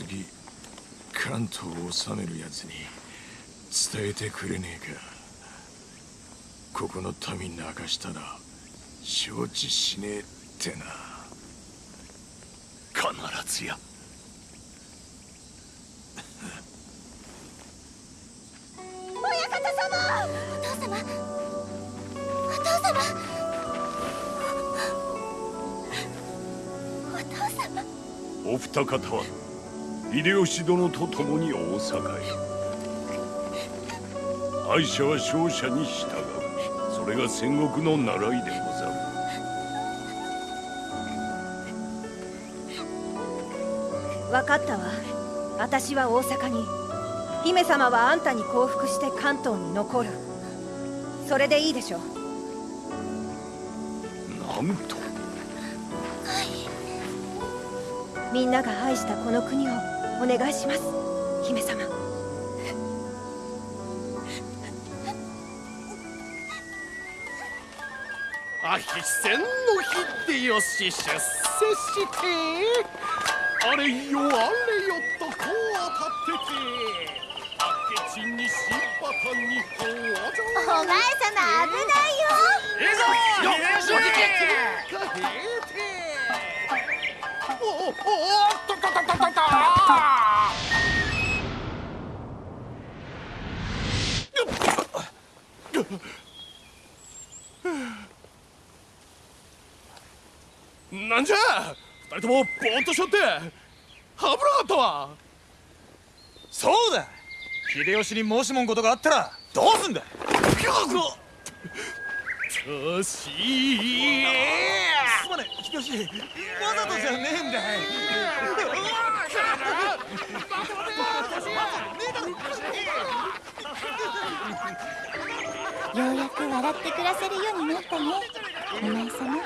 次関東を治める奴に伝えてくれねえか。ここの民泣かしたら承知しねえってな。必ずや。親方様！お父様！お父様！お父様！お二方は秀吉殿と共に大阪へ。敗者は勝者に従う。それが戦国の習いでござる。分かったわ。私は大阪に。姫様はあんたに降伏して関東に残る。それでいいでしょなんと。みんなが愛したこの国をお願いします。姫様。あひ戦の日でよし出世してあれよあれよとこう当たってて明智に新パタンにお前様危ないよ。いいぞよっ秀吉かへておおおなんじゃ?二人ともぼーっとしょって。危なかったわ。そうだ。秀吉に申しもんことがあったらどうすんだ?よし。すまねえ秀吉わざとじゃねえんだようやく笑って暮らせるようになったね。お前様。